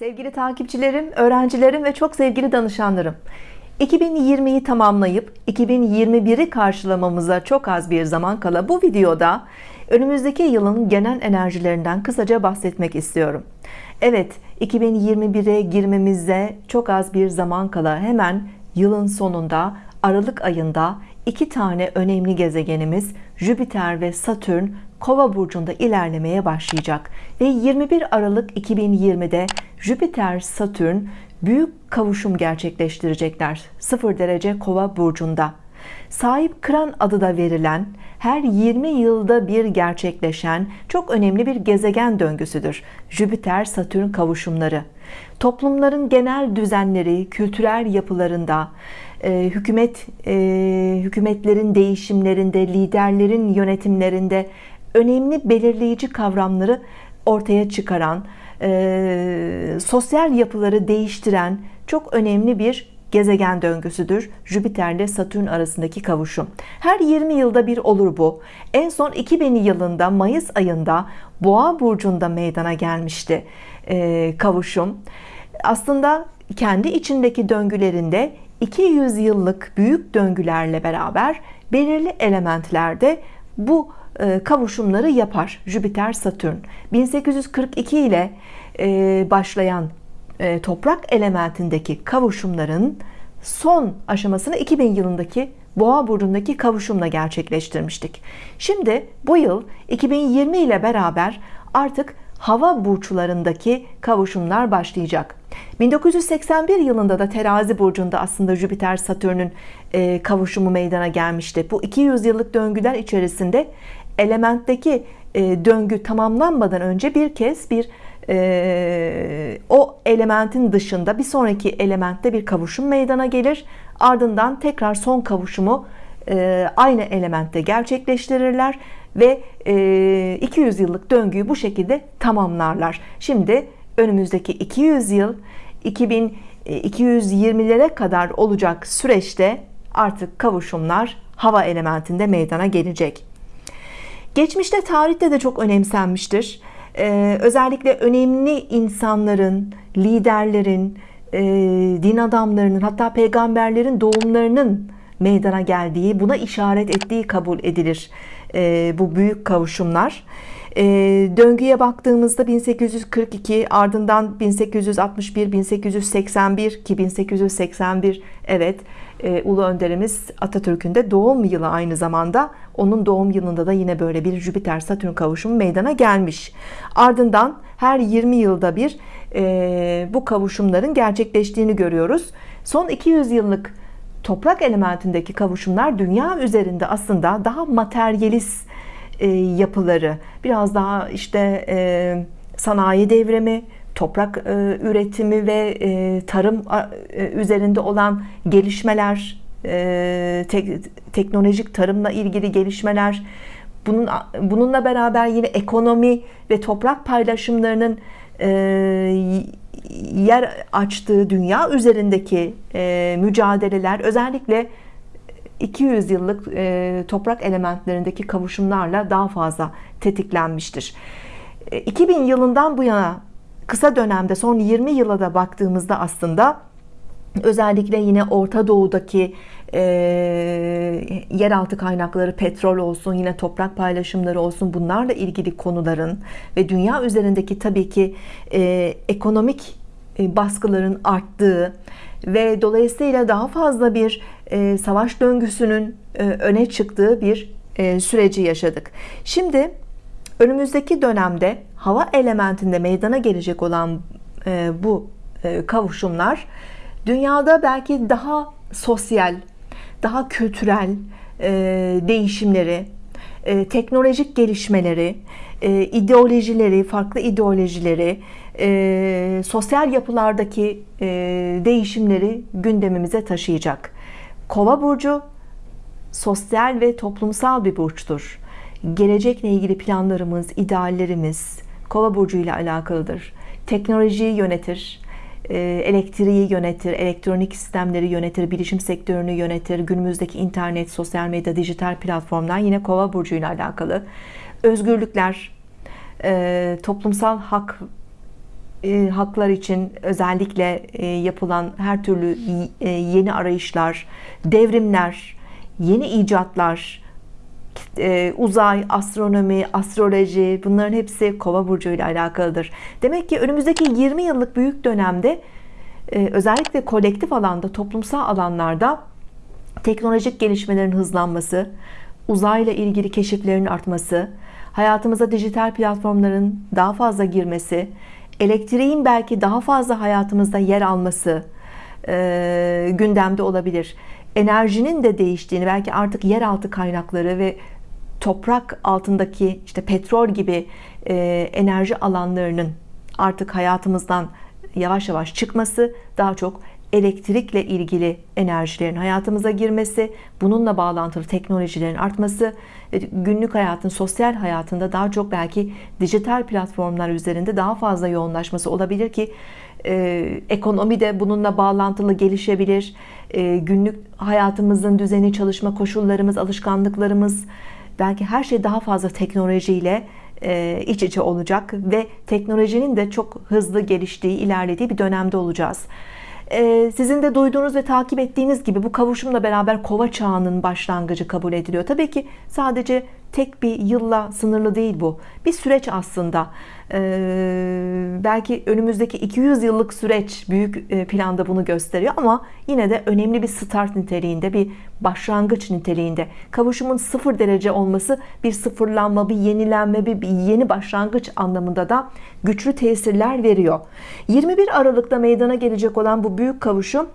Sevgili takipçilerim, öğrencilerim ve çok sevgili danışanlarım 2020'yi tamamlayıp 2021'i karşılamamıza çok az bir zaman kala bu videoda önümüzdeki yılın genel enerjilerinden kısaca bahsetmek istiyorum. Evet 2021'e girmemize çok az bir zaman kala hemen yılın sonunda Aralık ayında iki tane önemli gezegenimiz Jüpiter ve Satürn Kova burcunda ilerlemeye başlayacak ve 21 Aralık 2020'de Jüpiter Satürn büyük kavuşum gerçekleştirecekler 0 derece Kova burcunda. Sahip kıran adı da verilen her 20 yılda bir gerçekleşen çok önemli bir gezegen döngüsüdür Jüpiter Satürn kavuşumları. Toplumların genel düzenleri kültürel yapılarında e, hükümet e, hükümetlerin değişimlerinde liderlerin yönetimlerinde önemli belirleyici kavramları ortaya çıkaran e, sosyal yapıları değiştiren çok önemli bir gezegen döngüsüdür Jüpiter ile Satürn arasındaki kavuşum. Her 20 yılda bir olur bu. En son 2000 yılında Mayıs ayında Boğa burcunda meydana gelmişti e, kavuşum. Aslında kendi içindeki döngülerinde 200 yıllık büyük döngülerle beraber belirli elementlerde bu kavuşumları yapar Jüpiter Satürn. 1842 ile e, başlayan e, toprak elementindeki kavuşumların son aşamasını 2000 yılındaki Boğa burcundaki kavuşumla gerçekleştirmiştik. Şimdi bu yıl 2020 ile beraber artık hava burçlarındaki kavuşumlar başlayacak. 1981 yılında da terazi burcunda aslında Jüpiter Satürn'ün e, kavuşumu meydana gelmişti. Bu 200 yıllık döngüler içerisinde elementteki e, döngü tamamlanmadan önce bir kez bir e, o elementin dışında bir sonraki elementte bir kavuşum meydana gelir. Ardından tekrar son kavuşumu aynı elementte gerçekleştirirler ve 200 yıllık döngüyü bu şekilde tamamlarlar. Şimdi önümüzdeki 200 yıl 2220'lere kadar olacak süreçte artık kavuşumlar hava elementinde meydana gelecek geçmişte tarihte de çok önemsenmiştir. Ee, özellikle önemli insanların liderlerin e, din adamlarının hatta peygamberlerin doğumlarının meydana geldiği buna işaret ettiği kabul edilir e, bu büyük kavuşumlar e, döngüye baktığımızda 1842 ardından 1861 1881 ki 1881 evet e, Ulu Önderimiz Atatürk'ün de doğum yılı aynı zamanda. Onun doğum yılında da yine böyle bir Jüpiter Satürn kavuşumu meydana gelmiş. Ardından her 20 yılda bir e, bu kavuşumların gerçekleştiğini görüyoruz. Son 200 yıllık toprak elementindeki kavuşumlar dünya üzerinde aslında daha materyalist e, yapıları. Biraz daha işte e, sanayi devrimi toprak e, üretimi ve e, tarım e, üzerinde olan gelişmeler e, te teknolojik tarımla ilgili gelişmeler bunun bununla beraber yine ekonomi ve toprak paylaşımlarının e, yer açtığı dünya üzerindeki e, mücadeleler özellikle 200 yıllık e, toprak elementlerindeki kavuşumlarla daha fazla tetiklenmiştir. 2000 yılından bu yana kısa dönemde son 20 yıla da baktığımızda aslında özellikle yine Orta Doğu'daki e, yeraltı kaynakları petrol olsun yine toprak paylaşımları olsun bunlarla ilgili konuların ve dünya üzerindeki tabii ki e, ekonomik e, baskıların arttığı ve dolayısıyla daha fazla bir e, savaş döngüsünün e, öne çıktığı bir e, süreci yaşadık. Şimdi önümüzdeki dönemde hava elementinde meydana gelecek olan e, bu e, kavuşumlar dünyada belki daha sosyal daha kültürel e, değişimleri e, teknolojik gelişmeleri e, ideolojileri farklı ideolojileri e, sosyal yapılardaki e, değişimleri gündemimize taşıyacak. Kova burcu sosyal ve toplumsal bir burçtur. Gelecekle ilgili planlarımız ideallerimiz kova burcu ile alakalıdır. Teknolojiyi yönetir elektriği yönetir elektronik sistemleri yönetir bilişim sektörünü yönetir günümüzdeki internet sosyal medya dijital platformlar yine kova burcu ile alakalı. Özgürlükler e, toplumsal hak e, haklar için özellikle e, yapılan her türlü e, yeni arayışlar, devrimler, yeni icatlar, e, uzay, astronomi, astroloji bunların hepsi Kova burcu ile alakalıdır. Demek ki önümüzdeki 20 yıllık büyük dönemde e, özellikle kolektif alanda, toplumsal alanlarda teknolojik gelişmelerin hızlanması, uzayla ilgili keşiflerin artması, hayatımıza dijital platformların daha fazla girmesi, elektriğin belki daha fazla hayatımızda yer alması e, gündemde olabilir. Enerjinin de değiştiğini, belki artık yeraltı kaynakları ve toprak altındaki işte petrol gibi e, enerji alanlarının artık hayatımızdan yavaş yavaş çıkması, daha çok elektrikle ilgili enerjilerin hayatımıza girmesi, bununla bağlantılı teknolojilerin artması, günlük hayatın, sosyal hayatında daha çok belki dijital platformlar üzerinde daha fazla yoğunlaşması olabilir ki e, ekonomi de bununla bağlantılı gelişebilir. E, günlük hayatımızın düzeni, çalışma koşullarımız, alışkanlıklarımız, belki her şey daha fazla teknolojiyle e, iç içe olacak ve teknolojinin de çok hızlı geliştiği, ilerlediği bir dönemde olacağız. Ee, sizin de duyduğunuz ve takip ettiğiniz gibi bu kavuşumla beraber kova çağının başlangıcı kabul ediliyor. Tabii ki sadece tek bir yılla sınırlı değil bu. Bir süreç aslında. Ee, belki önümüzdeki 200 yıllık süreç büyük e, planda bunu gösteriyor ama yine de önemli bir start niteliğinde, bir başlangıç niteliğinde. Kavuşumun sıfır derece olması bir sıfırlanma, bir yenilenme, bir yeni başlangıç anlamında da güçlü tesirler veriyor. 21 Aralık'ta meydana gelecek olan bu büyük kavuşum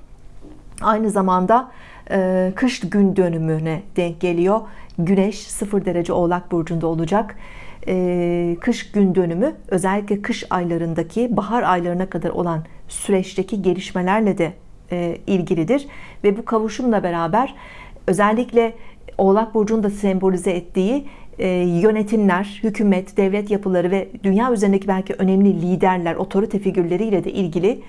aynı zamanda e, kış gün dönümüne denk geliyor. Güneş 0 derece Oğlak burcunda olacak. E, kış gün dönümü özellikle kış aylarındaki bahar aylarına kadar olan süreçteki gelişmelerle de e, ilgilidir ve bu kavuşumla beraber özellikle Oğlak burcunu da sembolize ettiği yönetimler, hükümet, devlet yapıları ve dünya üzerindeki belki önemli liderler, otorite figürleriyle de ilgili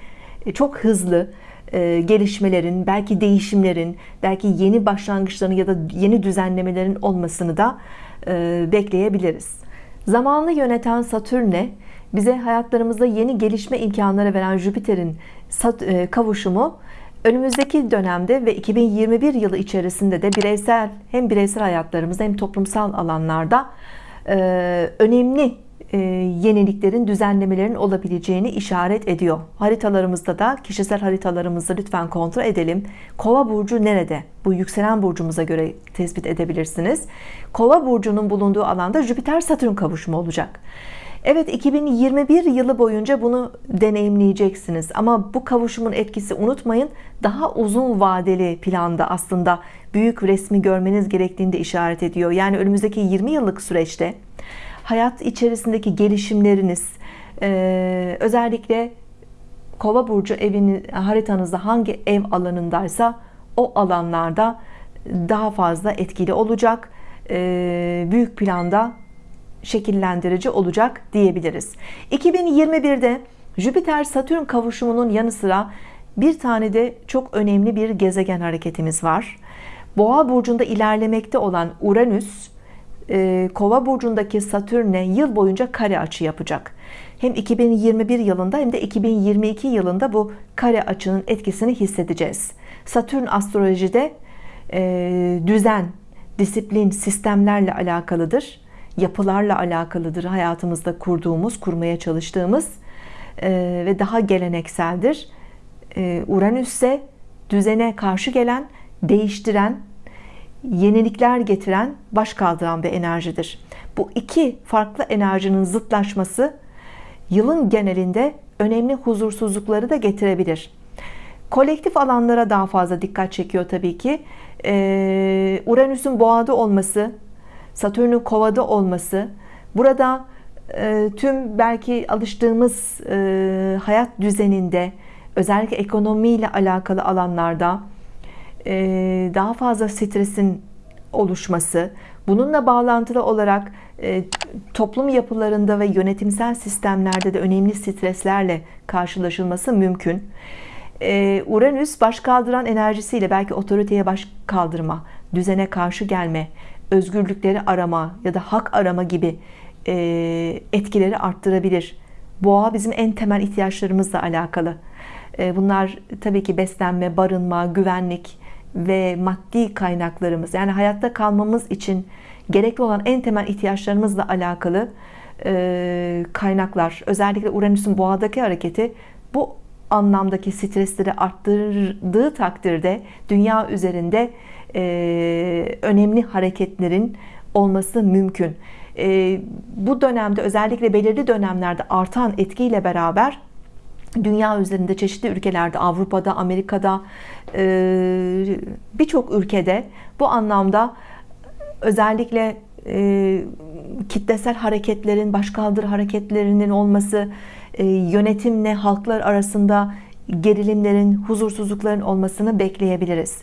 çok hızlı e, gelişmelerin, belki değişimlerin, belki yeni başlangıçların ya da yeni düzenlemelerin olmasını da e, bekleyebiliriz. Zamanlı yöneten Satürn'e bize hayatlarımızda yeni gelişme imkanları veren Jüpiter'in e, kavuşumu önümüzdeki dönemde ve 2021 yılı içerisinde de bireysel hem bireysel hayatlarımızda hem toplumsal alanlarda önemli e, yeniliklerin, düzenlemelerin olabileceğini işaret ediyor. Haritalarımızda da kişisel haritalarımızda lütfen kontrol edelim. Kova burcu nerede? Bu yükselen burcumuza göre tespit edebilirsiniz. Kova burcunun bulunduğu alanda Jüpiter Satürn kavuşumu olacak. Evet 2021 yılı boyunca bunu deneyimleyeceksiniz ama bu kavuşumun etkisi unutmayın daha uzun vadeli planda aslında büyük resmi görmeniz gerektiğini işaret ediyor. Yani önümüzdeki 20 yıllık süreçte hayat içerisindeki gelişimleriniz e, özellikle kova burcu evini haritanızda hangi ev alanındaysa o alanlarda daha fazla etkili olacak e, büyük planda şekillendirici olacak diyebiliriz. 2021'de Jüpiter Satürn kavuşumunun yanı sıra bir tane de çok önemli bir gezegen hareketimiz var. Boğa burcunda ilerlemekte olan Uranüs e, Kova burcundaki Satürn'e yıl boyunca kare açı yapacak. Hem 2021 yılında hem de 2022 yılında bu kare açının etkisini hissedeceğiz. Satürn astrolojide e, düzen, disiplin, sistemlerle alakalıdır. Yapılarla alakalıdır. Hayatımızda kurduğumuz, kurmaya çalıştığımız e, ve daha gelenekseldir. Uranüs ise düzene karşı gelen, değiştiren, yenilikler getiren, baş kaldıran bir enerjidir. Bu iki farklı enerjinin zıtlaşması yılın genelinde önemli huzursuzlukları da getirebilir. Kolektif alanlara daha fazla dikkat çekiyor tabii ki. Ee, Uranüs'ün boğada olması, Satürn'ün kovada olması, burada e, tüm belki alıştığımız e, hayat düzeninde, özellikle ekonomiyle alakalı alanlarda, daha fazla stresin oluşması, bununla bağlantılı olarak e, toplum yapılarında ve yönetimsel sistemlerde de önemli streslerle karşılaşılması mümkün. E, Uranüs baş kaldıran enerjisiyle belki otoriteye baş kaldırma, düzene karşı gelme, özgürlükleri arama ya da hak arama gibi etkileri arttırabilir. boğa bizim en temel ihtiyaçlarımızla alakalı e, bunlar tabii ki beslenme barınma güvenlik ve maddi kaynaklarımız yani hayatta kalmamız için gerekli olan en temel ihtiyaçlarımızla alakalı e, kaynaklar özellikle Uranüs'ün boğadaki hareketi bu anlamdaki stresleri arttırdığı takdirde dünya üzerinde e, önemli hareketlerin olması mümkün. E, bu dönemde özellikle belirli dönemlerde artan etkiyle beraber dünya üzerinde çeşitli ülkelerde Avrupa'da Amerika'da e, birçok ülkede bu anlamda özellikle e, kitlesel hareketlerin başkaldırı hareketlerinin olması e, yönetimle halklar arasında gerilimlerin huzursuzlukların olmasını bekleyebiliriz.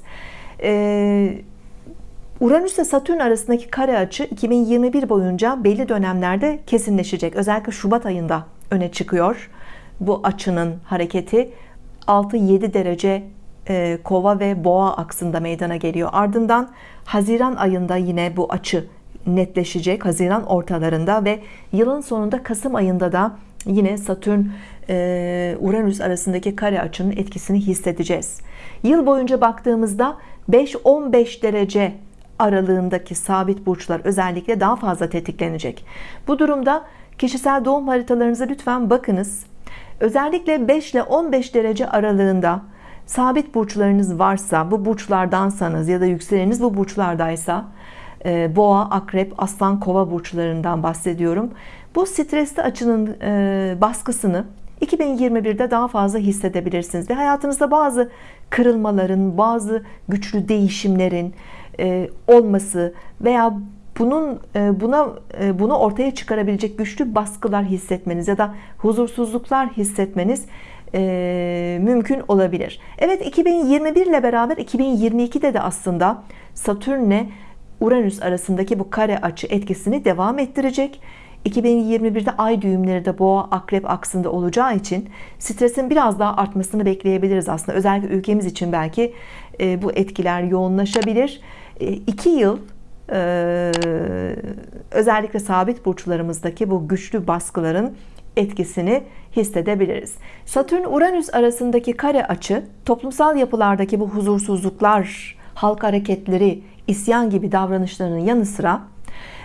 Uranüs ile Satürn arasındaki kare açı 2021 boyunca belli dönemlerde kesinleşecek. Özellikle Şubat ayında öne çıkıyor bu açının hareketi 6-7 derece e, kova ve boğa aksında meydana geliyor. Ardından Haziran ayında yine bu açı netleşecek Haziran ortalarında ve yılın sonunda Kasım ayında da yine Satürn e, Uranüs arasındaki kare açının etkisini hissedeceğiz. Yıl boyunca baktığımızda 5-15 derece aralığındaki sabit burçlar özellikle daha fazla tetiklenecek. Bu durumda kişisel doğum haritalarınıza lütfen bakınız özellikle 5 ile 15 derece aralığında sabit burçlarınız varsa bu burçlardansanız ya da yükseleniniz bu burçlardaysa e, boğa akrep aslan kova burçlarından bahsediyorum. Bu stresli açının e, baskısını 2021'de daha fazla hissedebilirsiniz ve hayatınızda bazı kırılmaların bazı güçlü değişimlerin e, olması veya bunun e, buna e, bunu ortaya çıkarabilecek güçlü baskılar hissetmeniz ya da huzursuzluklar hissetmeniz mümkün olabilir. Evet 2021 ile beraber 2022'de de aslında Satürn'le Uranüs arasındaki bu kare açı etkisini devam ettirecek. 2021'de ay düğümleri de boğa akrep aksında olacağı için stresin biraz daha artmasını bekleyebiliriz aslında özellikle ülkemiz için belki bu etkiler yoğunlaşabilir 2 yıl özellikle sabit burçlarımızdaki bu güçlü baskıların etkisini hissedebiliriz. Satürn Uranüs arasındaki kare açı toplumsal yapılardaki bu huzursuzluklar, halk hareketleri, isyan gibi davranışlarının yanı sıra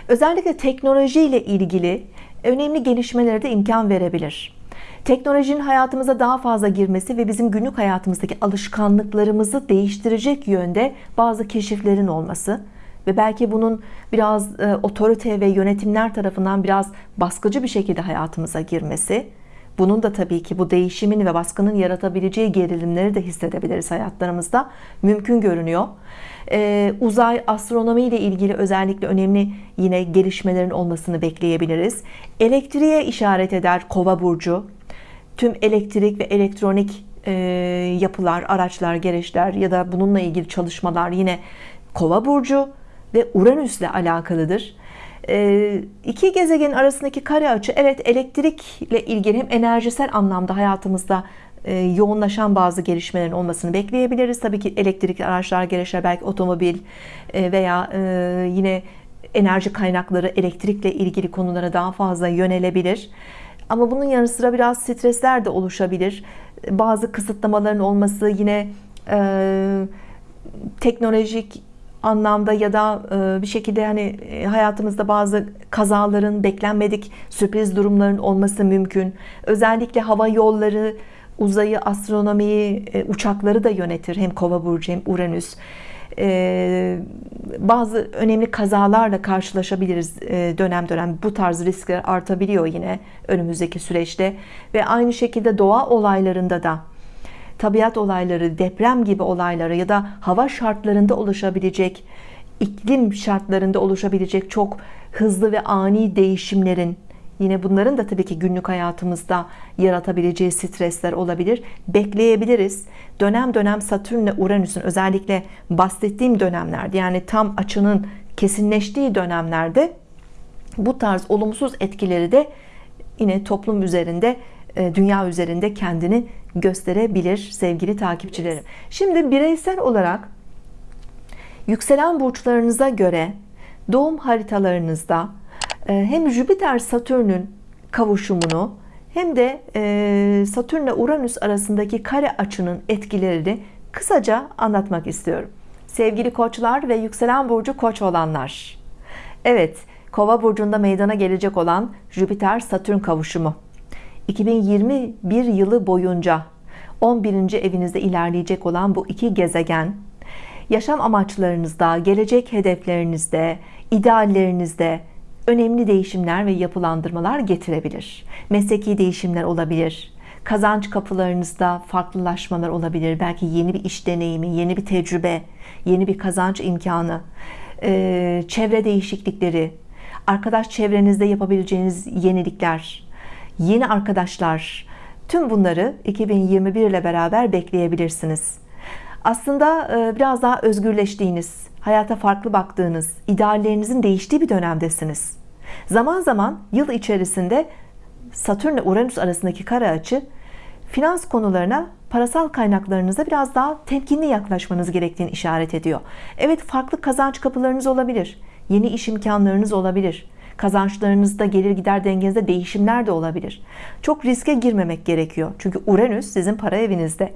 özellikle teknoloji ile ilgili önemli gelişmelere de imkan verebilir. Teknolojinin hayatımıza daha fazla girmesi ve bizim günlük hayatımızdaki alışkanlıklarımızı değiştirecek yönde bazı keşiflerin olması ve belki bunun biraz e, otorite ve yönetimler tarafından biraz baskıcı bir şekilde hayatımıza girmesi bunun da tabii ki bu değişimin ve baskının yaratabileceği gerilimleri de hissedebiliriz hayatlarımızda. Mümkün görünüyor. Ee, uzay astronomi ile ilgili özellikle önemli yine gelişmelerin olmasını bekleyebiliriz. Elektriğe işaret eder kova burcu. Tüm elektrik ve elektronik e, yapılar araçlar gereçler ya da bununla ilgili çalışmalar yine kova burcu ve Uranüs ile alakalıdır. E, iki gezegenin arasındaki kare açı evet elektrikle ilgili hem enerjisel anlamda hayatımızda e, yoğunlaşan bazı gelişmelerin olmasını bekleyebiliriz. Tabii ki elektrikli araçlar gereçler belki otomobil e, veya yine enerji kaynakları elektrikle ilgili konulara daha fazla yönelebilir. Ama bunun yanı sıra biraz stresler de oluşabilir. Bazı kısıtlamaların olması yine teknolojik anlamda ya da e, bir şekilde hani e, hayatımızda bazı kazaların beklenmedik sürpriz durumların olması mümkün. Özellikle hava yolları uzayı astronomiyi e, uçakları da yönetir. Hem kova burcu hem Uranüs. Bazı önemli kazalarla karşılaşabiliriz dönem dönem. Bu tarz riskler artabiliyor yine önümüzdeki süreçte. Ve aynı şekilde doğa olaylarında da tabiat olayları, deprem gibi olayları ya da hava şartlarında oluşabilecek, iklim şartlarında oluşabilecek çok hızlı ve ani değişimlerin yine bunların da tabii ki günlük hayatımızda yaratabileceği stresler olabilir. Bekleyebiliriz. Dönem dönem Satürn ile Uranüs'ün özellikle bahsettiğim dönemlerde yani tam açının kesinleştiği dönemlerde bu tarz olumsuz etkileri de yine toplum üzerinde dünya üzerinde kendini gösterebilir sevgili takipçilerim şimdi bireysel olarak yükselen burçlarınıza göre doğum haritalarınızda e, hem Jüpiter Satürn'ün kavuşumunu hem de e, Satürn ile Uranüs arasındaki kare açının etkilerini kısaca anlatmak istiyorum. Sevgili koçlar ve yükselen burcu koç olanlar. Evet, kova burcunda meydana gelecek olan Jüpiter-Satürn kavuşumu. 2021 yılı boyunca 11. evinizde ilerleyecek olan bu iki gezegen, yaşam amaçlarınızda, gelecek hedeflerinizde, ideallerinizde önemli değişimler ve yapılandırmalar getirebilir. Mesleki değişimler olabilir. Kazanç kapılarınızda farklılaşmalar olabilir. Belki yeni bir iş deneyimi, yeni bir tecrübe, yeni bir kazanç imkanı, çevre değişiklikleri, arkadaş çevrenizde yapabileceğiniz yenilikler, yeni arkadaşlar, tüm bunları 2021 ile beraber bekleyebilirsiniz. Aslında biraz daha özgürleştiğiniz, hayata farklı baktığınız, ideallerinizin değiştiği bir dönemdesiniz. Zaman zaman yıl içerisinde Satürn ile Uranüs arasındaki kare açı finans konularına parasal kaynaklarınıza biraz daha temkinli yaklaşmanız gerektiğini işaret ediyor. Evet farklı kazanç kapılarınız olabilir. Yeni iş imkanlarınız olabilir. Kazançlarınızda gelir gider dengenizde değişimler de olabilir. Çok riske girmemek gerekiyor. Çünkü Uranüs sizin para evinizde.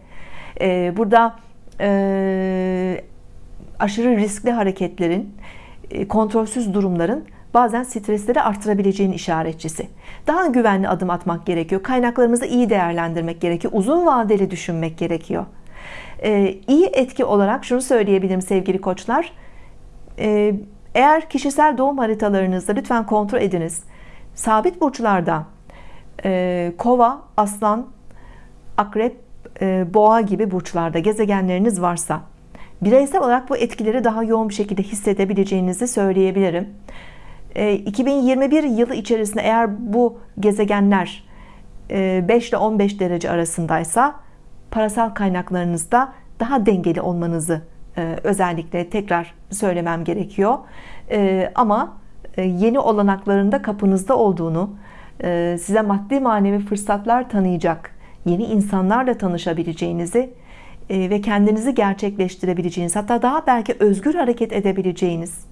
Ee, burada e, aşırı riskli hareketlerin, e, kontrolsüz durumların bazen stresleri arttırabileceğin işaretçisi. Daha güvenli adım atmak gerekiyor. Kaynaklarımızı iyi değerlendirmek gerekiyor. Uzun vadeli düşünmek gerekiyor. Ee, iyi etki olarak şunu söyleyebilirim sevgili koçlar. Ee, eğer kişisel doğum haritalarınızda lütfen kontrol ediniz. Sabit burçlarda e, kova, aslan, akrep, e, boğa gibi burçlarda gezegenleriniz varsa bireysel olarak bu etkileri daha yoğun bir şekilde hissedebileceğinizi söyleyebilirim. 2021 yılı içerisinde eğer bu gezegenler 5 ile 15 derece arasındaysa parasal kaynaklarınızda daha dengeli olmanızı özellikle tekrar söylemem gerekiyor. Ama yeni olanakların da kapınızda olduğunu, size maddi manevi fırsatlar tanıyacak, yeni insanlarla tanışabileceğinizi ve kendinizi gerçekleştirebileceğiniz, hatta daha belki özgür hareket edebileceğiniz,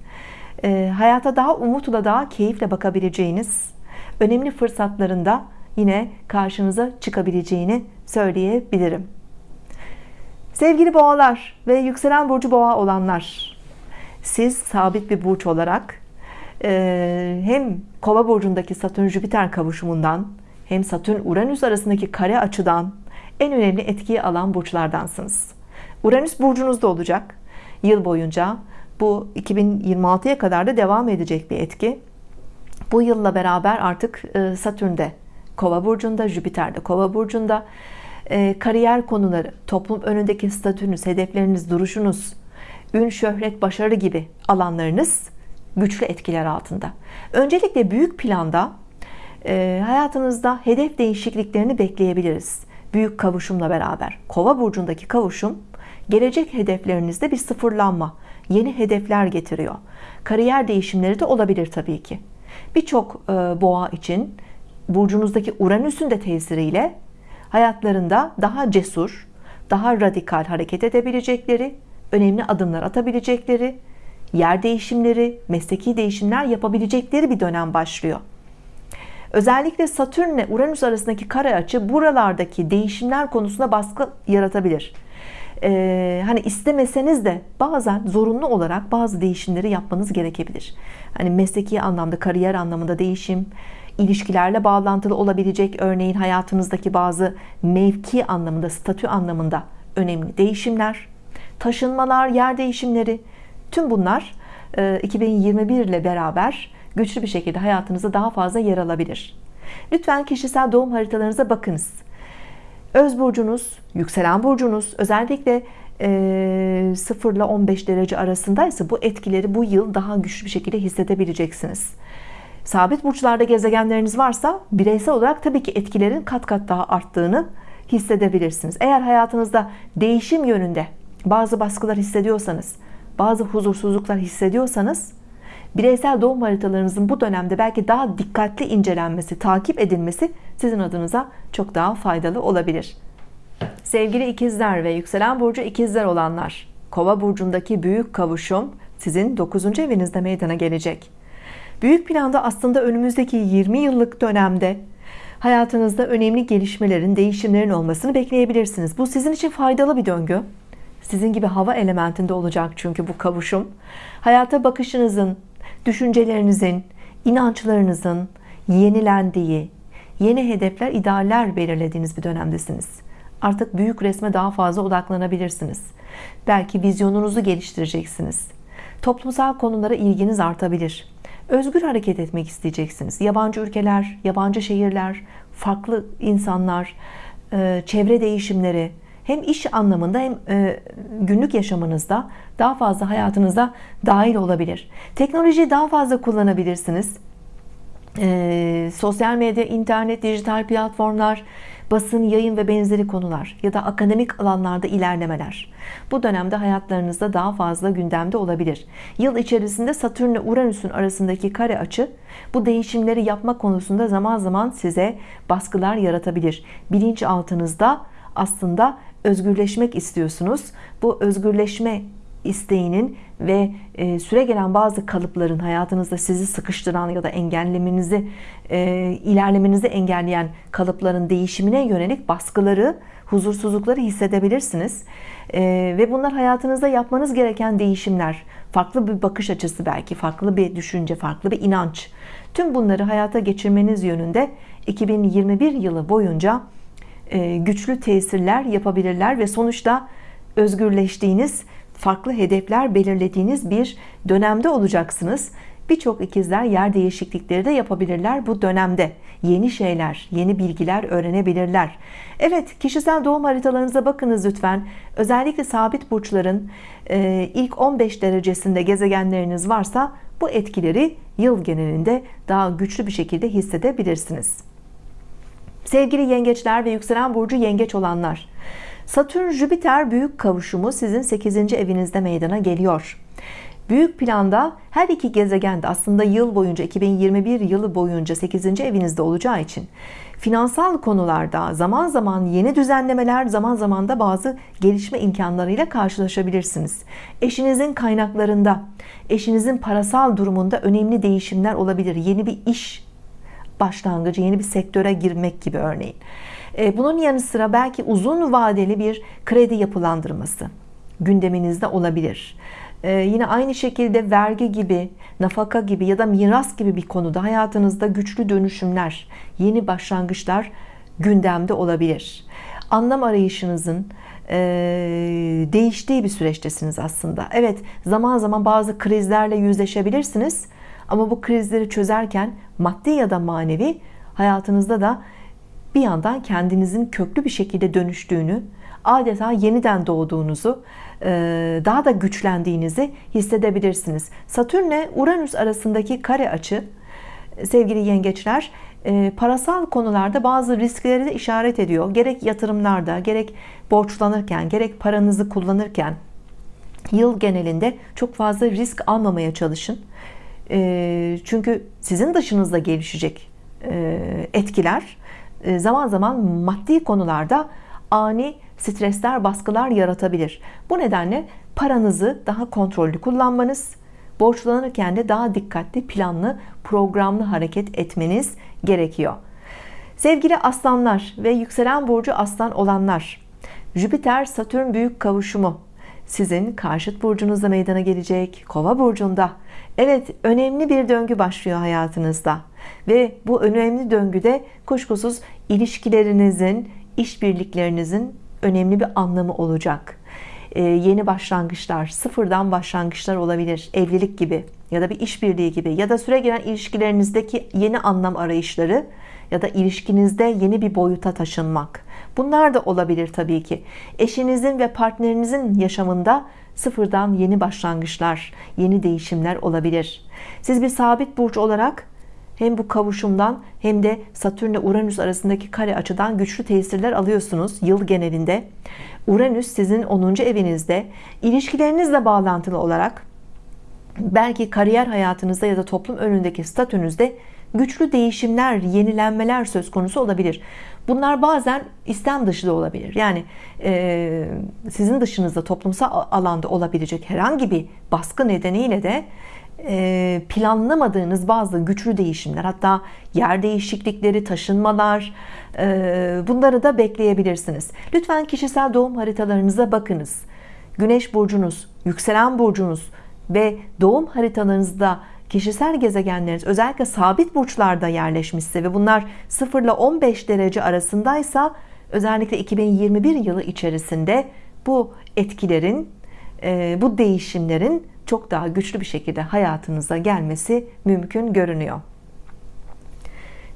e, hayata daha umutla daha keyifle bakabileceğiniz önemli fırsatlarında yine karşınıza çıkabileceğini söyleyebilirim sevgili boğalar ve yükselen burcu boğa olanlar siz sabit bir burç olarak e, hem kova burcundaki Satürn Jüpiter kavuşumundan hem Satürn Uranüs arasındaki kare açıdan en önemli etkiyi alan burçlardansınız Uranüs burcunuzda olacak yıl boyunca bu 2026'ya kadar da devam edecek bir etki. Bu yılla beraber artık e, Satürn'de Kova burcunda, Jüpiter'de Kova burcunda kariyer konuları, toplum önündeki statünüz, hedefleriniz, duruşunuz, ün, şöhret, başarı gibi alanlarınız güçlü etkiler altında. Öncelikle büyük planda e, hayatınızda hedef değişikliklerini bekleyebiliriz. Büyük kavuşumla beraber. Kova burcundaki kavuşum gelecek hedeflerinizde bir sıfırlanma, yeni hedefler getiriyor. Kariyer değişimleri de olabilir tabii ki. Birçok e, boğa için burcunuzdaki Uranüs'ün de tesiriyle hayatlarında daha cesur, daha radikal hareket edebilecekleri, önemli adımlar atabilecekleri, yer değişimleri, mesleki değişimler yapabilecekleri bir dönem başlıyor. Özellikle Satürn ile Uranüs arasındaki kare açı buralardaki değişimler konusunda baskı yaratabilir e, hani istemeseniz de bazen zorunlu olarak bazı değişimleri yapmanız gerekebilir. Hani mesleki anlamda, kariyer anlamında değişim, ilişkilerle bağlantılı olabilecek. Örneğin hayatınızdaki bazı mevki anlamında, statü anlamında önemli değişimler, taşınmalar, yer değişimleri, tüm bunlar 2021 e, ile beraber güçlü bir şekilde hayatınızda daha fazla yer alabilir. Lütfen kişisel doğum haritalarınıza bakınız. Öz burcunuz yükselen burcunuz özellikle e, 0 ile 15 derece arasındaysa bu etkileri bu yıl daha güçlü bir şekilde hissedebileceksiniz sabit burçlarda gezegenleriniz varsa bireysel olarak tabii ki etkilerin kat kat daha arttığını hissedebilirsiniz eğer hayatınızda değişim yönünde bazı baskılar hissediyorsanız bazı huzursuzluklar hissediyorsanız bireysel doğum haritalarınızın bu dönemde belki daha dikkatli incelenmesi, takip edilmesi sizin adınıza çok daha faydalı olabilir. Sevgili ikizler ve yükselen burcu ikizler olanlar, Kova burcundaki büyük kavuşum sizin 9. evinizde meydana gelecek. Büyük planda aslında önümüzdeki 20 yıllık dönemde hayatınızda önemli gelişmelerin, değişimlerin olmasını bekleyebilirsiniz. Bu sizin için faydalı bir döngü. Sizin gibi hava elementinde olacak çünkü bu kavuşum. Hayata bakışınızın, düşüncelerinizin, inançlarınızın yenilendiği, yeni hedefler, idealler belirlediğiniz bir dönemdesiniz. Artık büyük resme daha fazla odaklanabilirsiniz. Belki vizyonunuzu geliştireceksiniz. Toplumsal konulara ilginiz artabilir. Özgür hareket etmek isteyeceksiniz. Yabancı ülkeler, yabancı şehirler, farklı insanlar, e, çevre değişimleri hem iş anlamında hem e, günlük yaşamınızda daha fazla hayatınıza dahil olabilir. Teknolojiyi daha fazla kullanabilirsiniz. E, sosyal medya, internet, dijital platformlar, basın, yayın ve benzeri konular ya da akademik alanlarda ilerlemeler. Bu dönemde hayatlarınızda daha fazla gündemde olabilir. Yıl içerisinde Satürn ile Uranüs'ün arasındaki kare açı bu değişimleri yapma konusunda zaman zaman size baskılar yaratabilir. Bilinçaltınızda aslında özgürleşmek istiyorsunuz. Bu özgürleşme isteğinin ve e, süre gelen bazı kalıpların hayatınızda sizi sıkıştıran ya da engellemenizi e, ilerlemenizi engelleyen kalıpların değişimine yönelik baskıları huzursuzlukları hissedebilirsiniz. E, ve bunlar hayatınızda yapmanız gereken değişimler farklı bir bakış açısı belki farklı bir düşünce farklı bir inanç. Tüm bunları hayata geçirmeniz yönünde 2021 yılı boyunca güçlü tesirler yapabilirler ve sonuçta özgürleştiğiniz farklı hedefler belirlediğiniz bir dönemde olacaksınız. Birçok ikizler yer değişiklikleri de yapabilirler bu dönemde. Yeni şeyler, yeni bilgiler öğrenebilirler. Evet, kişisel doğum haritalarınıza bakınız lütfen. Özellikle sabit burçların e, ilk 15 derecesinde gezegenleriniz varsa bu etkileri yıl genelinde daha güçlü bir şekilde hissedebilirsiniz. Sevgili yengeçler ve yükselen burcu yengeç olanlar, Satürn-Jüpiter büyük kavuşumu sizin 8. evinizde meydana geliyor. Büyük planda her iki gezegen de aslında yıl boyunca 2021 yılı boyunca 8. evinizde olacağı için finansal konularda zaman zaman yeni düzenlemeler zaman zaman da bazı gelişme imkanlarıyla karşılaşabilirsiniz. Eşinizin kaynaklarında, eşinizin parasal durumunda önemli değişimler olabilir. Yeni bir iş başlangıcı, yeni bir sektöre girmek gibi örneğin. E, bunun yanı sıra belki uzun vadeli bir kredi yapılandırması gündeminizde olabilir. E, yine aynı şekilde vergi gibi, nafaka gibi ya da miras gibi bir konuda hayatınızda güçlü dönüşümler, yeni başlangıçlar gündemde olabilir. Anlam arayışınızın e, değiştiği bir süreçtesiniz aslında. Evet, zaman zaman bazı krizlerle yüzleşebilirsiniz. Ama bu krizleri çözerken maddi ya da manevi hayatınızda da bir yandan kendinizin köklü bir şekilde dönüştüğünü, adeta yeniden doğduğunuzu, e, daha da güçlendiğinizi hissedebilirsiniz. Satürn ile Uranüs arasındaki kare açı sevgili yengeçler e, parasal konularda bazı riskleri de işaret ediyor. Gerek yatırımlarda, gerek borçlanırken, gerek paranızı kullanırken yıl genelinde çok fazla risk almamaya çalışın. E, çünkü sizin dışınızda gelişecek etkiler zaman zaman maddi konularda ani stresler, baskılar yaratabilir. Bu nedenle paranızı daha kontrollü kullanmanız, borçlanırken de daha dikkatli, planlı, programlı hareket etmeniz gerekiyor. Sevgili aslanlar ve yükselen burcu aslan olanlar, Jüpiter Satürn büyük kavuşumu sizin karşıt burcunuzda meydana gelecek. Kova burcunda. Evet, önemli bir döngü başlıyor hayatınızda. Ve bu önemli döngüde kuşkusuz ilişkilerinizin, işbirliklerinizin önemli bir anlamı olacak. Ee, yeni başlangıçlar, sıfırdan başlangıçlar olabilir. Evlilik gibi ya da bir işbirliği gibi ya da süre gelen ilişkilerinizdeki yeni anlam arayışları ya da ilişkinizde yeni bir boyuta taşınmak. Bunlar da olabilir tabii ki. Eşinizin ve partnerinizin yaşamında sıfırdan yeni başlangıçlar, yeni değişimler olabilir. Siz bir sabit burç olarak hem bu kavuşumdan hem de Satürn ile Uranüs arasındaki kare açıdan güçlü tesirler alıyorsunuz yıl genelinde. Uranüs sizin 10. evinizde ilişkilerinizle bağlantılı olarak belki kariyer hayatınızda ya da toplum önündeki statünüzde güçlü değişimler, yenilenmeler söz konusu olabilir. Bunlar bazen istem dışı da olabilir. Yani e, sizin dışınızda toplumsal alanda olabilecek herhangi bir baskı nedeniyle de planlamadığınız bazı güçlü değişimler hatta yer değişiklikleri taşınmalar e, bunları da bekleyebilirsiniz. Lütfen kişisel doğum haritalarınıza bakınız. Güneş burcunuz yükselen burcunuz ve doğum haritalarınızda kişisel gezegenleriniz özellikle sabit burçlarda yerleşmişse ve bunlar 0 ile 15 derece arasındaysa özellikle 2021 yılı içerisinde bu etkilerin bu değişimlerin çok daha güçlü bir şekilde hayatınıza gelmesi mümkün görünüyor.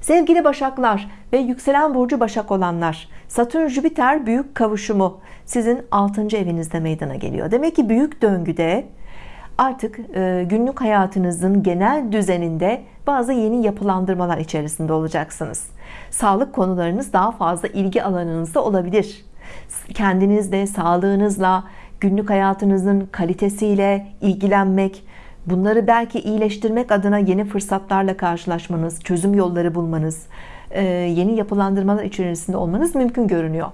Sevgili başaklar ve yükselen burcu başak olanlar Satürn Jüpiter büyük kavuşumu sizin 6. evinizde meydana geliyor. Demek ki büyük döngüde artık e, günlük hayatınızın genel düzeninde bazı yeni yapılandırmalar içerisinde olacaksınız. Sağlık konularınız daha fazla ilgi alanınızda olabilir. Kendinizle sağlığınızla günlük hayatınızın kalitesiyle ilgilenmek bunları belki iyileştirmek adına yeni fırsatlarla karşılaşmanız çözüm yolları bulmanız e, yeni yapılandırmalar içerisinde olmanız mümkün görünüyor.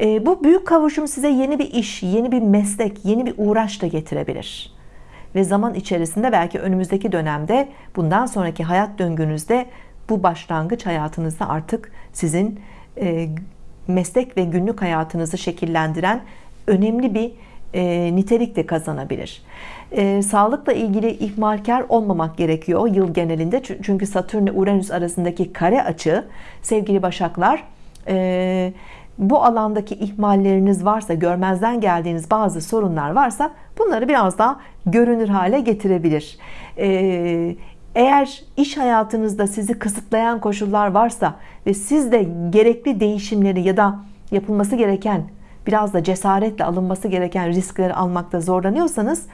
E, bu büyük kavuşum size yeni bir iş yeni bir meslek yeni bir uğraş da getirebilir. Ve zaman içerisinde belki önümüzdeki dönemde bundan sonraki hayat döngünüzde bu başlangıç hayatınızda artık sizin e, meslek ve günlük hayatınızı şekillendiren önemli bir e, nitelik de kazanabilir. E, sağlıkla ilgili ihmalkar olmamak gerekiyor yıl genelinde. Çünkü Satürn ile Uranüs arasındaki kare açı sevgili başaklar e, bu alandaki ihmalleriniz varsa görmezden geldiğiniz bazı sorunlar varsa bunları biraz daha görünür hale getirebilir. E, eğer iş hayatınızda sizi kısıtlayan koşullar varsa ve siz de gerekli değişimleri ya da yapılması gereken biraz da cesaretle alınması gereken riskleri almakta zorlanıyorsanız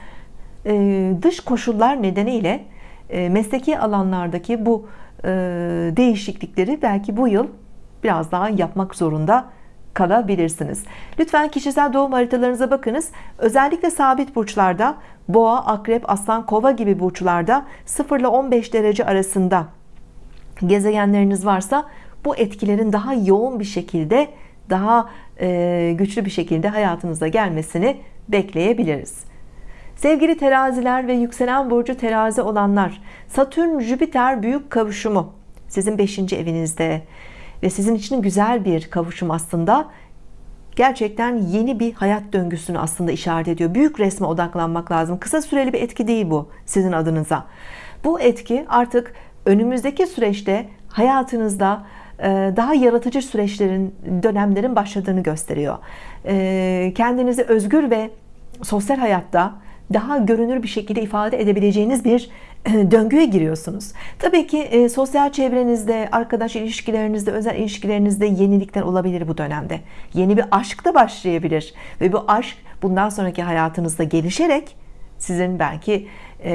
e, dış koşullar nedeniyle e, mesleki alanlardaki bu e, değişiklikleri belki bu yıl biraz daha yapmak zorunda kalabilirsiniz. Lütfen kişisel doğum haritalarınıza bakınız. Özellikle sabit burçlarda boğa akrep aslan kova gibi burçlarda 0 ile 15 derece arasında gezegenleriniz varsa bu etkilerin daha yoğun bir şekilde daha güçlü bir şekilde hayatınıza gelmesini bekleyebiliriz. Sevgili teraziler ve yükselen burcu terazi olanlar Satürn Jüpiter büyük kavuşumu sizin 5. evinizde ve sizin için güzel bir kavuşum aslında. Gerçekten yeni bir hayat döngüsünü aslında işaret ediyor. Büyük resme odaklanmak lazım. Kısa süreli bir etki değil bu sizin adınıza. Bu etki artık önümüzdeki süreçte hayatınızda e, daha yaratıcı süreçlerin dönemlerin başladığını gösteriyor. E, kendinizi özgür ve sosyal hayatta daha görünür bir şekilde ifade edebileceğiniz bir e, döngüye giriyorsunuz. Tabii ki e, sosyal çevrenizde arkadaş ilişkilerinizde özel ilişkilerinizde yenilikler olabilir bu dönemde. Yeni bir aşk da başlayabilir ve bu aşk bundan sonraki hayatınızda gelişerek sizin belki e,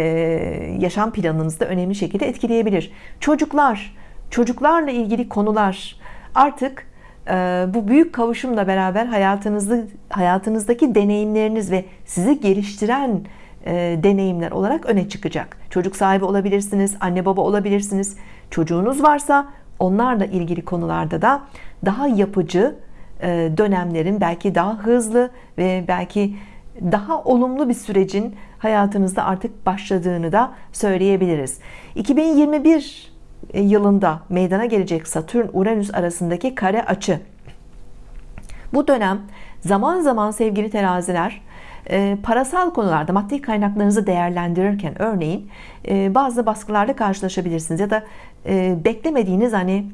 yaşam planınızda önemli şekilde etkileyebilir. Çocuklar çocuklarla ilgili konular. Artık ee, bu büyük kavuşumla beraber hayatınızı hayatınızdaki deneyimleriniz ve sizi geliştiren e, deneyimler olarak öne çıkacak. Çocuk sahibi olabilirsiniz anne baba olabilirsiniz. Çocuğunuz varsa onlarla ilgili konularda da daha yapıcı e, dönemlerin belki daha hızlı ve belki daha olumlu bir sürecin hayatınızda artık başladığını da söyleyebiliriz. 2021 e, yılında meydana gelecek Satürn Uranüs arasındaki kare açı. Bu dönem zaman zaman sevgili teraziler e, parasal konularda maddi kaynaklarınızı değerlendirirken örneğin e, bazı baskılarla karşılaşabilirsiniz ya da beklemediğiniz hani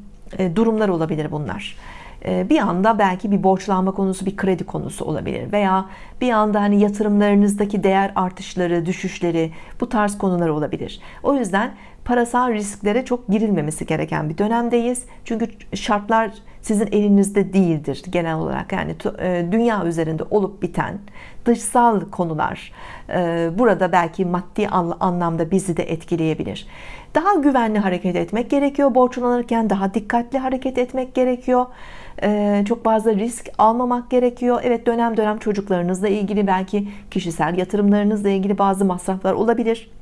durumlar olabilir bunlar. Bir anda belki bir borçlanma konusu bir kredi konusu olabilir veya bir anda hani yatırımlarınızdaki değer artışları düşüşleri bu tarz konular olabilir. O yüzden parasal risklere çok girilmemesi gereken bir dönemdeyiz. Çünkü şartlar sizin elinizde değildir genel olarak. Yani e, dünya üzerinde olup biten dışsal konular e, burada belki maddi anlamda bizi de etkileyebilir. Daha güvenli hareket etmek gerekiyor. Borçlanırken daha dikkatli hareket etmek gerekiyor. E, çok fazla risk almamak gerekiyor. Evet dönem dönem çocuklarınızla ilgili belki kişisel yatırımlarınızla ilgili bazı masraflar olabilir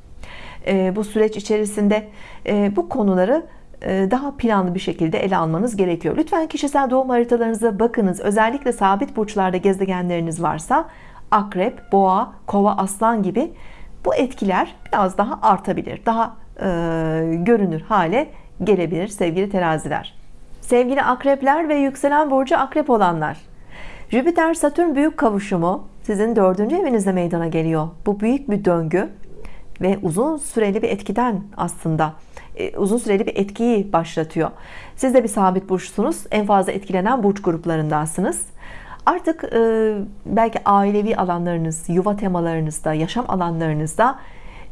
bu süreç içerisinde e, bu konuları e, daha planlı bir şekilde ele almanız gerekiyor. Lütfen kişisel doğum haritalarınıza bakınız. Özellikle sabit burçlarda gezegenleriniz varsa akrep boğa kova aslan gibi bu etkiler biraz daha artabilir daha e, görünür hale gelebilir sevgili teraziler. Sevgili akrepler ve yükselen burcu akrep olanlar Jüpiter Satürn büyük kavuşumu sizin dördüncü evinizde meydana geliyor. Bu büyük bir döngü ve uzun süreli bir etkiden aslında e, uzun süreli bir etkiyi başlatıyor. Siz de bir sabit burçsunuz. En fazla etkilenen burç gruplarındansınız. Artık e, belki ailevi alanlarınız yuva temalarınızda yaşam alanlarınızda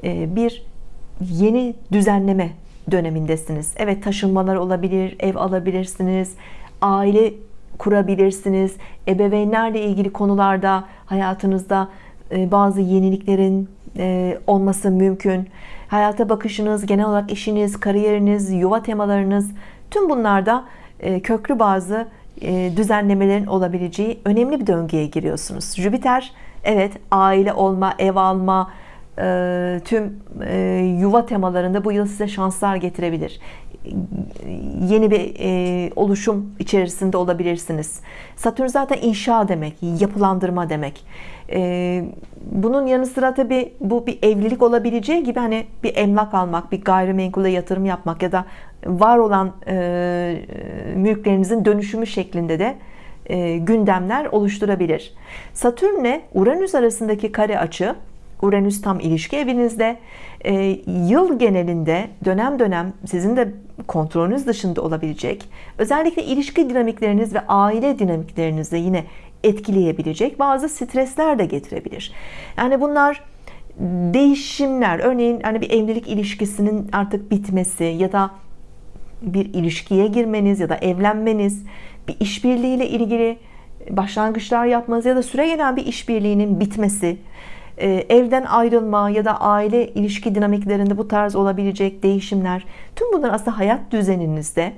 e, bir yeni düzenleme dönemindesiniz. Evet taşınmalar olabilir ev alabilirsiniz aile kurabilirsiniz. Ebeveynlerle ilgili konularda hayatınızda e, bazı yeniliklerin e, olması mümkün. Hayata bakışınız genel olarak işiniz kariyeriniz yuva temalarınız tüm bunlarda e, köklü bazı düzenlemelerin olabileceği önemli bir döngüye giriyorsunuz. Jüpiter evet aile olma ev alma tüm yuva temalarında bu yıl size şanslar getirebilir. Yeni bir e, oluşum içerisinde olabilirsiniz. Satürn zaten inşa demek yapılandırma demek. E, bunun yanı sıra tabi bu bir evlilik olabileceği gibi hani bir emlak almak bir gayrimenkule yatırım yapmak ya da var olan e, mülklerinizin dönüşümü şeklinde de e, gündemler oluşturabilir. Satürn'le Uranüs arasındaki kare açı Uranüs tam ilişki evinizde. E, yıl genelinde dönem dönem sizin de kontrolünüz dışında olabilecek özellikle ilişki dinamikleriniz ve aile dinamiklerinizi yine etkileyebilecek bazı stresler de getirebilir. Yani bunlar değişimler. Örneğin hani bir evlilik ilişkisinin artık bitmesi ya da bir ilişkiye girmeniz ya da evlenmeniz bir işbirliğiyle ilgili başlangıçlar yapmanız ya da süre gelen bir işbirliğinin bitmesi evden ayrılma ya da aile ilişki dinamiklerinde bu tarz olabilecek değişimler tüm bunlar aslında hayat düzeninizde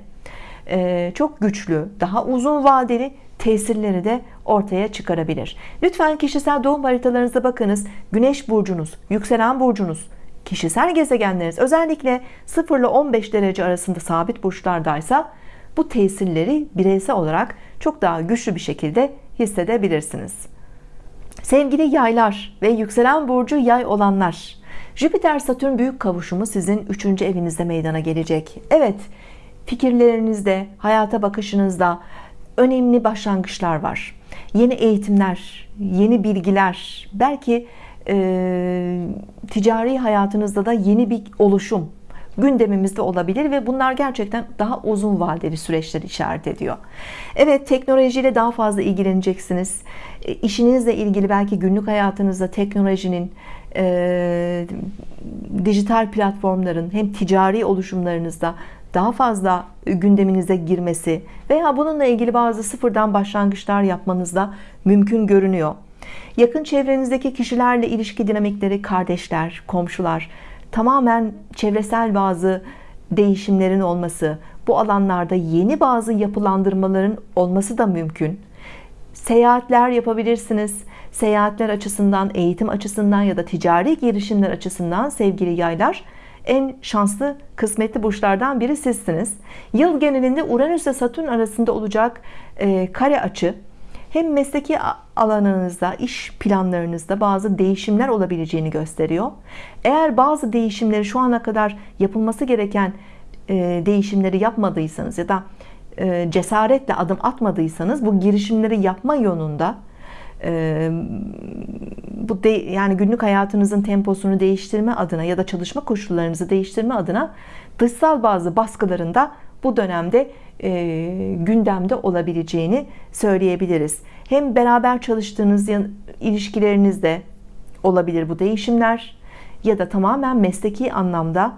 e, çok güçlü daha uzun vadeli tesirleri de ortaya çıkarabilir. Lütfen kişisel doğum haritalarınıza bakınız. Güneş burcunuz yükselen burcunuz kişisel gezegenleriniz özellikle 0 ile 15 derece arasında sabit burçlardaysa bu tesirleri bireysel olarak çok daha güçlü bir şekilde hissedebilirsiniz Sevgili yaylar ve yükselen burcu yay olanlar Jüpiter Satürn büyük kavuşumu sizin 3. evinizde meydana gelecek Evet fikirlerinizde hayata bakışınızda önemli başlangıçlar var yeni eğitimler yeni bilgiler belki e, ticari hayatınızda da yeni bir oluşum gündemimizde olabilir ve bunlar gerçekten daha uzun vadeli süreçler işaret ediyor. Evet teknolojiyle daha fazla ilgileneceksiniz. E, işinizle ilgili belki günlük hayatınızda teknolojinin e, dijital platformların hem ticari oluşumlarınızda daha fazla gündeminize girmesi veya bununla ilgili bazı sıfırdan başlangıçlar yapmanızda mümkün görünüyor. Yakın çevrenizdeki kişilerle ilişki dinamikleri kardeşler komşular tamamen çevresel bazı değişimlerin olması bu alanlarda yeni bazı yapılandırmaların olması da mümkün. Seyahatler yapabilirsiniz. Seyahatler açısından eğitim açısından ya da ticari girişimler açısından sevgili yaylar en şanslı kısmetli burçlardan biri sizsiniz. Yıl genelinde Uranüs ve Satürn arasında olacak e, kare açı hem mesleki alanınızda iş planlarınızda bazı değişimler olabileceğini gösteriyor. Eğer bazı değişimleri şu ana kadar yapılması gereken e, değişimleri yapmadıysanız ya da e, cesaretle adım atmadıysanız bu girişimleri yapma yolunda e, bu de, yani günlük hayatınızın temposunu değiştirme adına ya da çalışma koşullarınızı değiştirme adına dışsal bazı baskılarında bu dönemde e, gündemde olabileceğini söyleyebiliriz. Hem beraber çalıştığınız ilişkilerinizde olabilir bu değişimler ya da tamamen mesleki anlamda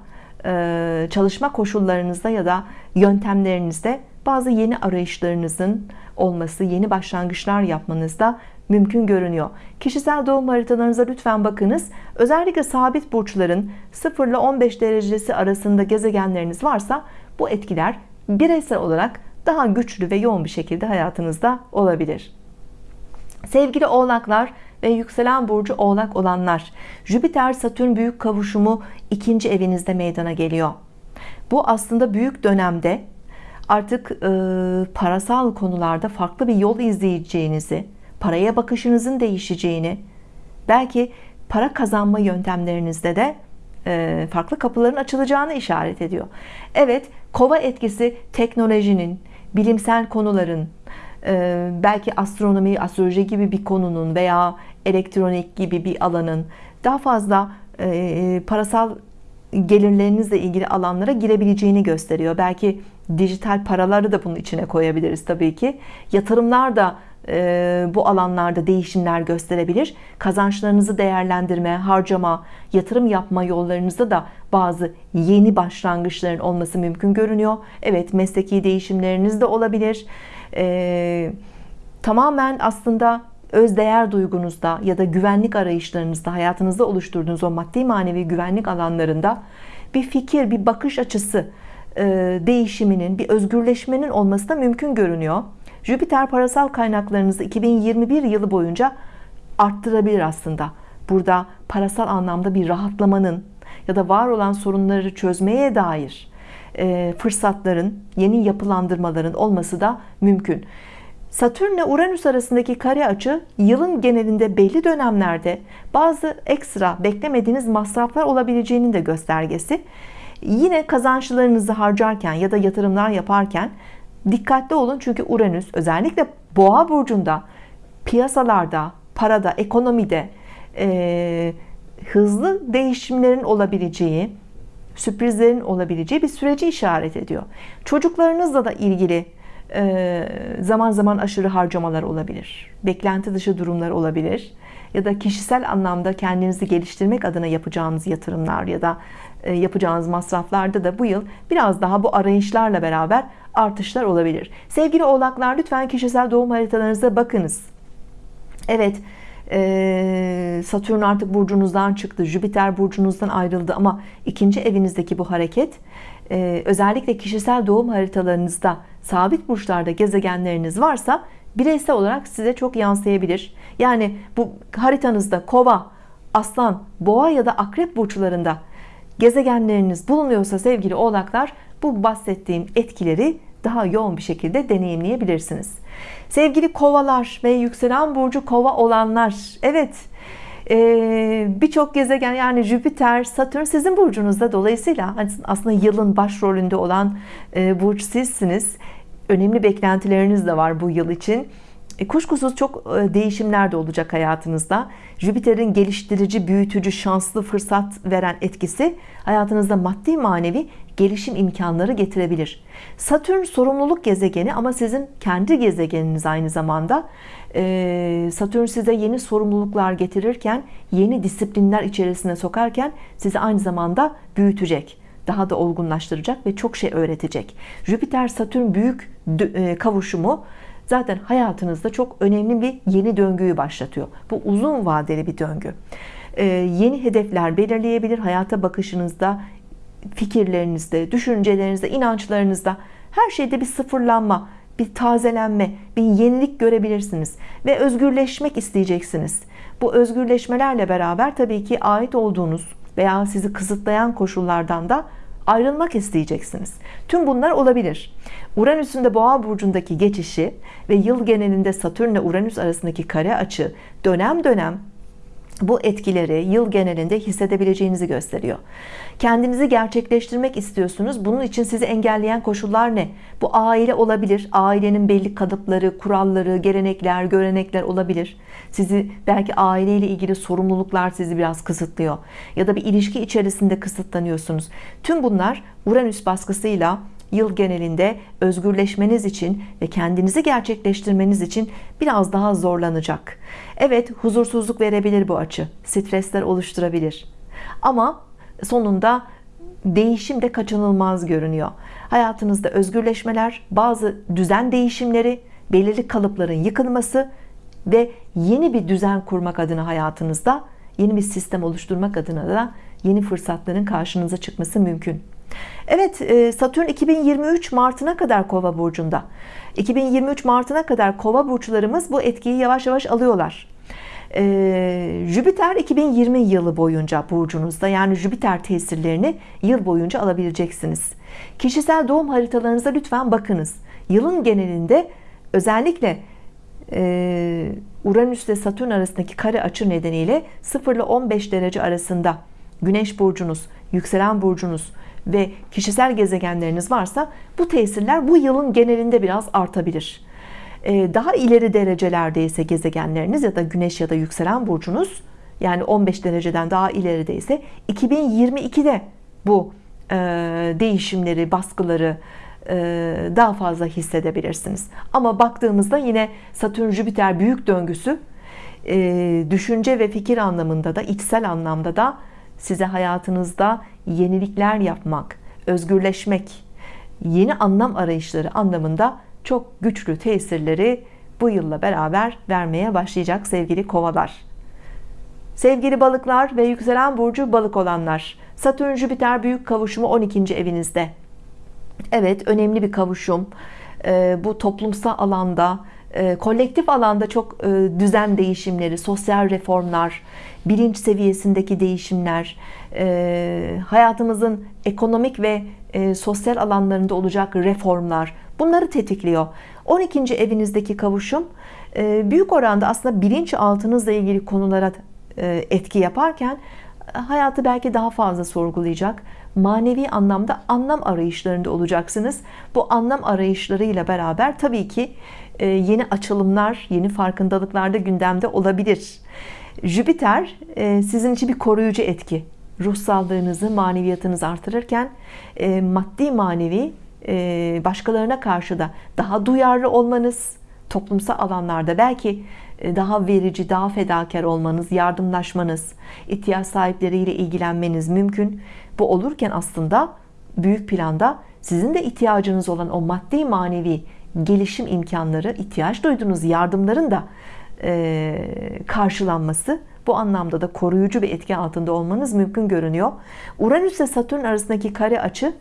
e, çalışma koşullarınızda ya da yöntemlerinizde bazı yeni arayışlarınızın olması, yeni başlangıçlar yapmanızda mümkün görünüyor. Kişisel doğum haritalarınıza lütfen bakınız. Özellikle sabit burçların 0 ile 15 derecesi arasında gezegenleriniz varsa bu etkiler bireysel olarak daha güçlü ve yoğun bir şekilde hayatınızda olabilir. Sevgili oğlaklar ve yükselen burcu oğlak olanlar Jüpiter Satürn büyük kavuşumu ikinci evinizde meydana geliyor. Bu aslında büyük dönemde artık e, parasal konularda farklı bir yol izleyeceğinizi, paraya bakışınızın değişeceğini, belki para kazanma yöntemlerinizde de farklı kapıların açılacağını işaret ediyor. Evet, kova etkisi teknolojinin, bilimsel konuların, e, belki astronomi, astroloji gibi bir konunun veya elektronik gibi bir alanın daha fazla e, parasal gelirlerinizle ilgili alanlara girebileceğini gösteriyor. Belki dijital paraları da bunun içine koyabiliriz tabii ki. Yatırımlar da e, bu alanlarda değişimler gösterebilir. Kazançlarınızı değerlendirme, harcama, yatırım yapma yollarınızda da bazı yeni başlangıçların olması mümkün görünüyor. Evet mesleki değişimleriniz de olabilir. E, tamamen aslında özdeğer duygunuzda ya da güvenlik arayışlarınızda hayatınızda oluşturduğunuz o maddi manevi güvenlik alanlarında bir fikir, bir bakış açısı e, değişiminin, bir özgürleşmenin olması da mümkün görünüyor. Jüpiter parasal kaynaklarınızı 2021 yılı boyunca arttırabilir aslında. Burada parasal anlamda bir rahatlamanın ya da var olan sorunları çözmeye dair e, fırsatların, yeni yapılandırmaların olması da mümkün. Satürn ile Uranüs arasındaki kare açı yılın genelinde belli dönemlerde bazı ekstra beklemediğiniz masraflar olabileceğinin de göstergesi. Yine kazançlarınızı harcarken ya da yatırımlar yaparken dikkatli olun çünkü Uranüs özellikle Boğa burcunda piyasalarda, parada, ekonomide e, hızlı değişimlerin olabileceği, sürprizlerin olabileceği bir süreci işaret ediyor. Çocuklarınızla da ilgili zaman zaman aşırı harcamalar olabilir. Beklenti dışı durumlar olabilir. Ya da kişisel anlamda kendinizi geliştirmek adına yapacağınız yatırımlar ya da e, yapacağınız masraflarda da bu yıl biraz daha bu arayışlarla beraber artışlar olabilir. Sevgili oğlaklar lütfen kişisel doğum haritalarınıza bakınız. Evet e, Satürn artık burcunuzdan çıktı. Jüpiter burcunuzdan ayrıldı ama ikinci evinizdeki bu hareket özellikle kişisel doğum haritalarınızda sabit burçlarda gezegenleriniz varsa bireysel olarak size çok yansıyabilir. Yani bu haritanızda kova, aslan, boğa ya da akrep burçlarında gezegenleriniz bulunuyorsa sevgili oğlaklar bu bahsettiğim etkileri daha yoğun bir şekilde deneyimleyebilirsiniz. Sevgili kovalar ve yükselen burcu kova olanlar evet ee, birçok gezegen yani Jüpiter, Satürn sizin burcunuzda dolayısıyla aslında yılın başrolünde olan e, burç sizsiniz önemli beklentileriniz de var bu yıl için. E, kuşkusuz çok e, değişimler de olacak hayatınızda. Jüpiter'in geliştirici büyütücü şanslı fırsat veren etkisi hayatınızda maddi manevi gelişim imkanları getirebilir. Satürn sorumluluk gezegeni ama sizin kendi gezegeniniz aynı zamanda. E, Satürn size yeni sorumluluklar getirirken yeni disiplinler içerisine sokarken sizi aynı zamanda büyütecek daha da olgunlaştıracak ve çok şey öğretecek. Jüpiter Satürn büyük e, kavuşumu zaten hayatınızda çok önemli bir yeni döngüyü başlatıyor. Bu uzun vadeli bir döngü. E, yeni hedefler belirleyebilir hayata bakışınızda fikirlerinizde düşüncelerinizde inançlarınızda her şeyde bir sıfırlanma bir tazelenme bir yenilik görebilirsiniz ve özgürleşmek isteyeceksiniz. Bu özgürleşmelerle beraber tabii ki ait olduğunuz veya sizi kısıtlayan koşullardan da ayrılmak isteyeceksiniz. Tüm bunlar olabilir. Uranüs'ün de Boğa burcundaki geçişi ve yıl genelinde Satürn ile Uranüs arasındaki kare açı dönem dönem bu etkileri yıl genelinde hissedebileceğinizi gösteriyor. Kendinizi gerçekleştirmek istiyorsunuz. Bunun için sizi engelleyen koşullar ne? Bu aile olabilir. Ailenin belli kalıpları, kuralları, gelenekler, görenekler olabilir. Sizi belki aileyle ilgili sorumluluklar sizi biraz kısıtlıyor. Ya da bir ilişki içerisinde kısıtlanıyorsunuz. Tüm bunlar Uranüs baskısıyla yıl genelinde özgürleşmeniz için ve kendinizi gerçekleştirmeniz için biraz daha zorlanacak. Evet huzursuzluk verebilir bu açı. Stresler oluşturabilir. Ama sonunda değişim de kaçınılmaz görünüyor. Hayatınızda özgürleşmeler, bazı düzen değişimleri, belirli kalıpların yıkılması ve yeni bir düzen kurmak adına hayatınızda yeni bir sistem oluşturmak adına da yeni fırsatların karşınıza çıkması mümkün. Evet e, Satürn 2023 Mart'ına kadar Kova burcunda. 2023 Mart'ına kadar Kova burçlarımız bu etkiyi yavaş yavaş alıyorlar. Ee, Jüpiter 2020 yılı boyunca burcunuzda yani Jüpiter tesirlerini yıl boyunca alabileceksiniz. Kişisel doğum haritalarınıza lütfen bakınız. Yılın genelinde özellikle e, Uranüs ile Satürn arasındaki kare açı nedeniyle 0 ile 15 derece arasında Güneş burcunuz, yükselen burcunuz ve kişisel gezegenleriniz varsa bu tesirler bu yılın genelinde biraz artabilir. Ee, daha ileri derecelerde ise gezegenleriniz ya da Güneş ya da yükselen burcunuz yani 15 dereceden daha ileride ise 2022'de bu e, değişimleri, baskıları e, daha fazla hissedebilirsiniz. Ama baktığımızda yine Satürn Jüpiter büyük döngüsü e, düşünce ve fikir anlamında da içsel anlamda da size hayatınızda yenilikler yapmak, özgürleşmek, yeni anlam arayışları anlamında çok güçlü tesirleri bu yılla beraber vermeye başlayacak sevgili kovalar. Sevgili balıklar ve yükselen burcu balık olanlar, Satürn Jüpiter büyük kavuşumu 12. evinizde. Evet, önemli bir kavuşum. Ee, bu toplumsal alanda, e, kolektif alanda çok e, düzen değişimleri, sosyal reformlar, bilinç seviyesindeki değişimler, e, hayatımızın ekonomik ve sosyal alanlarında olacak reformlar, bunları tetikliyor. 12. evinizdeki kavuşum büyük oranda aslında bilinçaltınızla ilgili konulara etki yaparken hayatı belki daha fazla sorgulayacak, manevi anlamda anlam arayışlarında olacaksınız. Bu anlam arayışlarıyla beraber tabii ki e, yeni açılımlar, yeni farkındalıklar da gündemde olabilir. Jüpiter e, sizin için bir koruyucu etki. Ruh sağlığınızı, maneviyatınızı artırırken e, maddi manevi başkalarına karşı da daha duyarlı olmanız, toplumsal alanlarda belki daha verici, daha fedakar olmanız, yardımlaşmanız, ihtiyaç sahipleriyle ilgilenmeniz mümkün. Bu olurken aslında büyük planda sizin de ihtiyacınız olan o maddi manevi gelişim imkanları, ihtiyaç duyduğunuz yardımların da e, karşılanması bu anlamda da koruyucu bir etki altında olmanız mümkün görünüyor. Uranüs ile Satürn arasındaki kare açı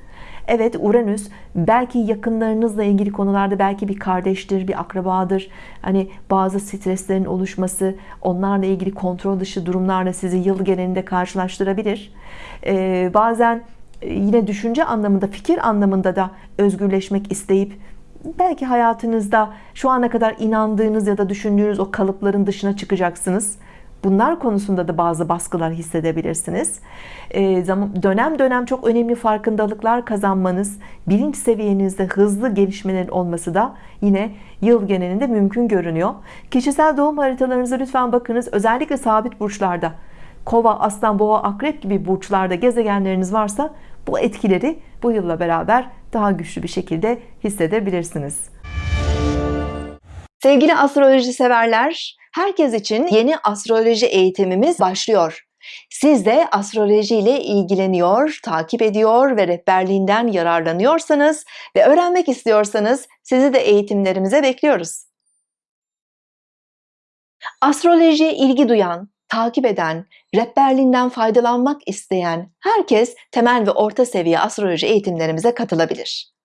Evet Uranüs belki yakınlarınızla ilgili konularda belki bir kardeştir, bir akrabadır. Hani bazı streslerin oluşması, onlarla ilgili kontrol dışı durumlarla sizi yıl genelinde karşılaştırabilir. Ee, bazen yine düşünce anlamında, fikir anlamında da özgürleşmek isteyip belki hayatınızda şu ana kadar inandığınız ya da düşündüğünüz o kalıpların dışına çıkacaksınız. Bunlar konusunda da bazı baskılar hissedebilirsiniz. Ee, dönem dönem çok önemli farkındalıklar kazanmanız, bilinç seviyenizde hızlı gelişmelerin olması da yine yıl genelinde mümkün görünüyor. Kişisel doğum haritalarınıza lütfen bakınız. Özellikle sabit burçlarda, kova, aslan, boğa, akrep gibi burçlarda gezegenleriniz varsa bu etkileri bu yılla beraber daha güçlü bir şekilde hissedebilirsiniz. Sevgili astroloji severler, herkes için yeni astroloji eğitimimiz başlıyor. Siz de astroloji ile ilgileniyor, takip ediyor ve rehberliğinden yararlanıyorsanız ve öğrenmek istiyorsanız sizi de eğitimlerimize bekliyoruz. Astrolojiye ilgi duyan, takip eden, rehberliğinden faydalanmak isteyen herkes temel ve orta seviye astroloji eğitimlerimize katılabilir.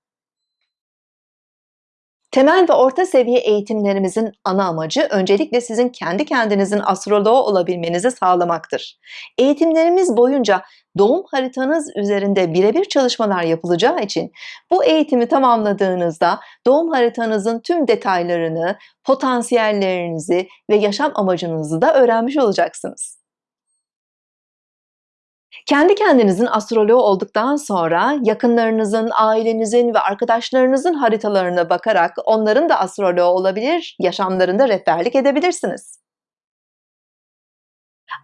Temel ve orta seviye eğitimlerimizin ana amacı öncelikle sizin kendi kendinizin astroloğu olabilmenizi sağlamaktır. Eğitimlerimiz boyunca doğum haritanız üzerinde birebir çalışmalar yapılacağı için bu eğitimi tamamladığınızda doğum haritanızın tüm detaylarını, potansiyellerinizi ve yaşam amacınızı da öğrenmiş olacaksınız. Kendi kendinizin astroloğu olduktan sonra yakınlarınızın, ailenizin ve arkadaşlarınızın haritalarına bakarak onların da astroloğu olabilir, yaşamlarında rehberlik edebilirsiniz.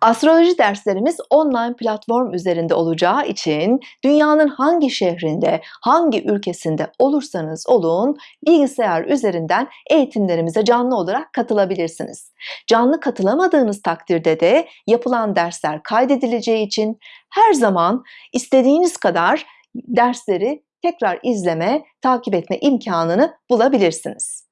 Astroloji derslerimiz online platform üzerinde olacağı için dünyanın hangi şehrinde, hangi ülkesinde olursanız olun bilgisayar üzerinden eğitimlerimize canlı olarak katılabilirsiniz. Canlı katılamadığınız takdirde de yapılan dersler kaydedileceği için her zaman istediğiniz kadar dersleri tekrar izleme, takip etme imkanını bulabilirsiniz.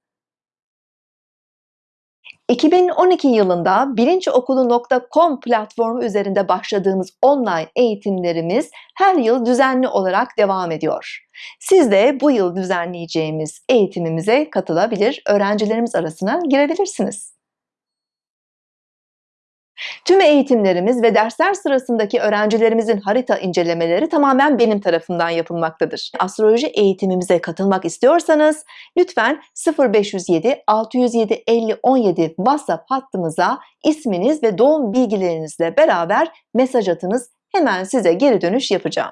2012 yılında bilinçokulu.com platformu üzerinde başladığımız online eğitimlerimiz her yıl düzenli olarak devam ediyor. Siz de bu yıl düzenleyeceğimiz eğitimimize katılabilir, öğrencilerimiz arasına girebilirsiniz. Tüm eğitimlerimiz ve dersler sırasındaki öğrencilerimizin harita incelemeleri tamamen benim tarafımdan yapılmaktadır. Astroloji eğitimimize katılmak istiyorsanız lütfen 0507 607 50 17 WhatsApp hattımıza isminiz ve doğum bilgilerinizle beraber mesaj atınız. Hemen size geri dönüş yapacağım.